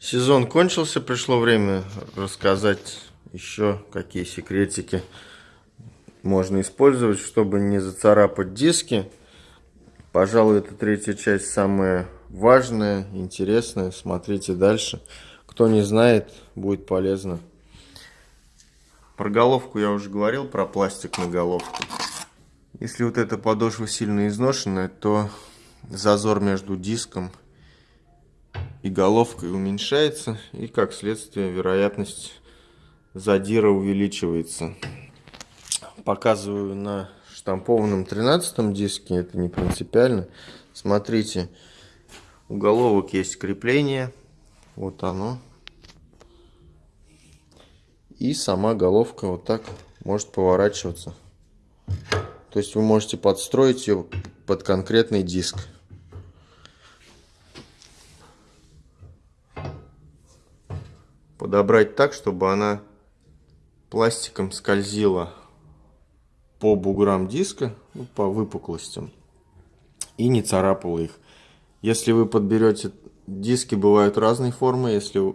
Сезон кончился, пришло время рассказать еще какие секретики можно использовать, чтобы не зацарапать диски. Пожалуй, эта третья часть самая важная, интересная. Смотрите дальше. Кто не знает, будет полезно. Про головку я уже говорил, про пластик на головку. Если вот эта подошва сильно изношенная, то зазор между диском и головкой уменьшается, и как следствие вероятность задира увеличивается. Показываю на штампованном 13 диске, это не принципиально. Смотрите, у головок есть крепление, вот оно. И сама головка вот так может поворачиваться. То есть вы можете подстроить ее под конкретный диск. Подобрать так, чтобы она пластиком скользила по буграм диска, ну, по выпуклостям, и не царапала их. Если вы подберете, диски бывают разной формы, если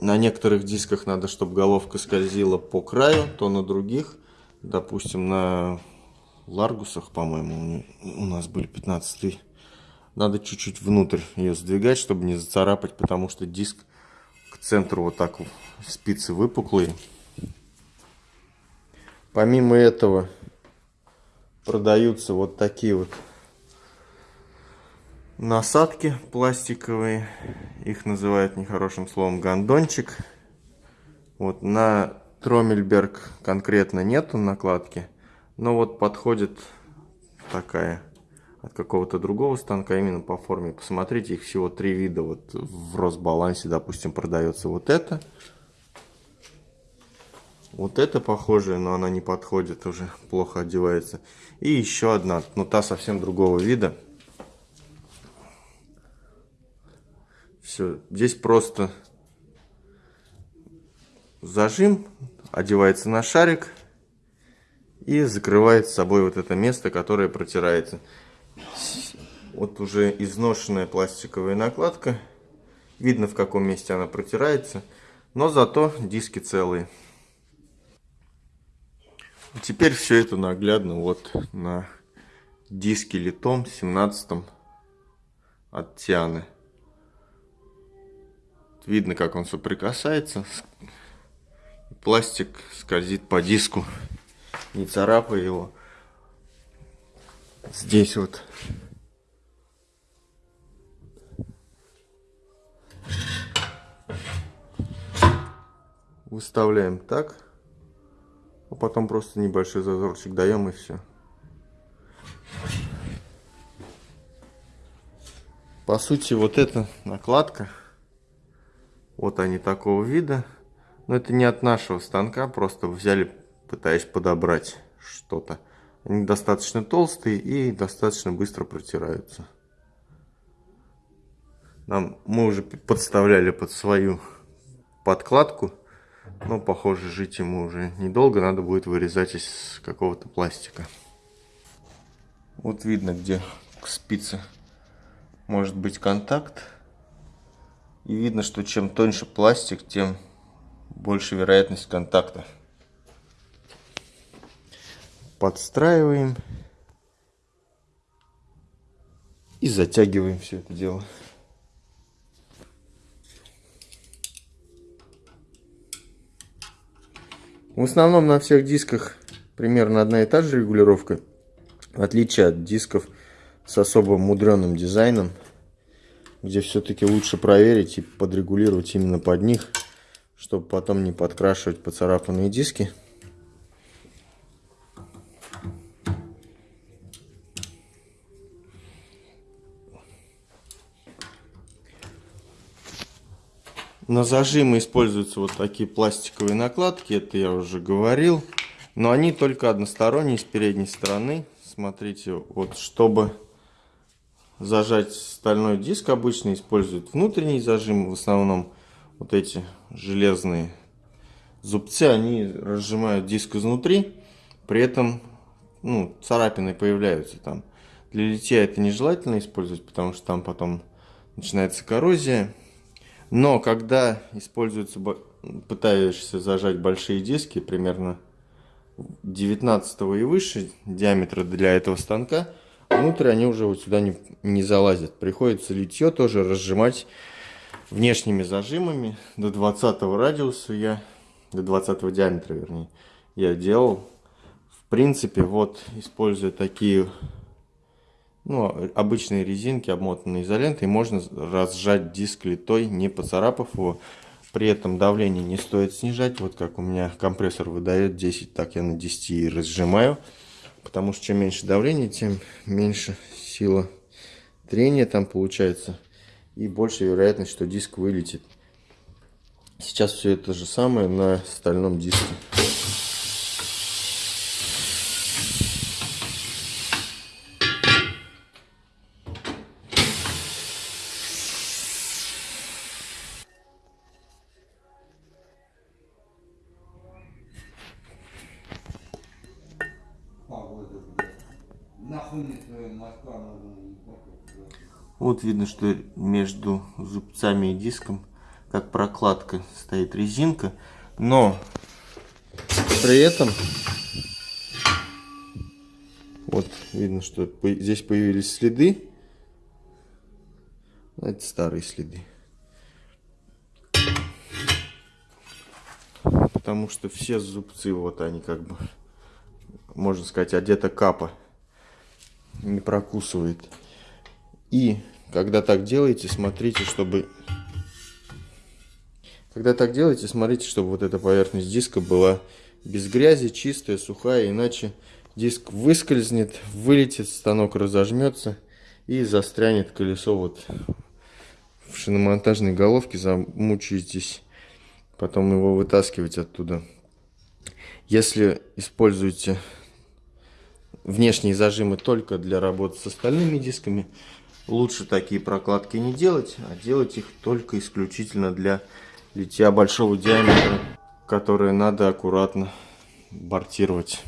на некоторых дисках надо, чтобы головка скользила по краю, то на других, допустим, на Ларгусах, по-моему, у нас были 15 надо чуть-чуть внутрь ее сдвигать, чтобы не зацарапать, потому что диск к центру вот так спицы выпуклые. Помимо этого продаются вот такие вот насадки пластиковые. Их называют нехорошим словом гондончик. Вот на Тромельберг конкретно нету накладки. Но вот подходит такая от какого-то другого станка именно по форме. Посмотрите, их всего три вида. Вот в Росбалансе, допустим, продается вот это. Вот это похожее, но она не подходит, уже плохо одевается. И еще одна, но та совсем другого вида. Все, здесь просто зажим, одевается на шарик и закрывает с собой вот это место, которое протирается. Вот уже изношенная пластиковая накладка. Видно, в каком месте она протирается. Но зато диски целые. Теперь все это наглядно вот на диске литом 17 от Тианы. Видно, как он соприкасается. Пластик скользит по диску, не царапая его здесь вот. Выставляем так а потом просто небольшой зазорчик даем и все по сути вот эта накладка вот они такого вида но это не от нашего станка просто взяли пытаясь подобрать что-то они достаточно толстые и достаточно быстро протираются. Нам, мы уже подставляли под свою подкладку. Но, похоже, жить ему уже недолго. Надо будет вырезать из какого-то пластика. Вот видно, где к спице может быть контакт. И видно, что чем тоньше пластик, тем больше вероятность контакта подстраиваем и затягиваем все это дело. В основном на всех дисках примерно одна и та же регулировка, в отличие от дисков с особо мудреным дизайном, где все-таки лучше проверить и подрегулировать именно под них, чтобы потом не подкрашивать поцарапанные диски. На зажимы используются вот такие пластиковые накладки, это я уже говорил. Но они только односторонние, с передней стороны. Смотрите, вот чтобы зажать стальной диск, обычно используют внутренний зажим. В основном вот эти железные зубцы, они разжимают диск изнутри. При этом ну, царапины появляются там. Для литья это нежелательно использовать, потому что там потом начинается коррозия. Но когда используется, пытаешься зажать большие диски, примерно 19 и выше диаметра для этого станка, внутрь они уже вот сюда не, не залазят. Приходится литье тоже разжимать внешними зажимами до 20 радиуса я, до 20 диаметра вернее, я делал. В принципе, вот используя такие ну, обычные резинки, обмотанные изолентой, можно разжать диск литой, не поцарапав его. При этом давление не стоит снижать. Вот как у меня компрессор выдает 10, так я на 10 и разжимаю. Потому что чем меньше давление, тем меньше сила трения там получается. И больше вероятность, что диск вылетит. Сейчас все это же самое на стальном диске. Вот видно, что между зубцами и диском, как прокладка, стоит резинка. Но при этом, вот видно, что здесь появились следы. Это старые следы. Потому что все зубцы, вот они как бы, можно сказать, одета капа не прокусывает. И когда так делаете, смотрите, чтобы... Когда так делаете, смотрите, чтобы вот эта поверхность диска была без грязи, чистая, сухая, иначе диск выскользнет, вылетит, станок разожмется и застрянет колесо вот в шиномонтажной головке, замучаетесь потом его вытаскивать оттуда. Если используете внешние зажимы только для работы с остальными дисками. Лучше такие прокладки не делать, а делать их только исключительно для литья большого диаметра, которые надо аккуратно бортировать.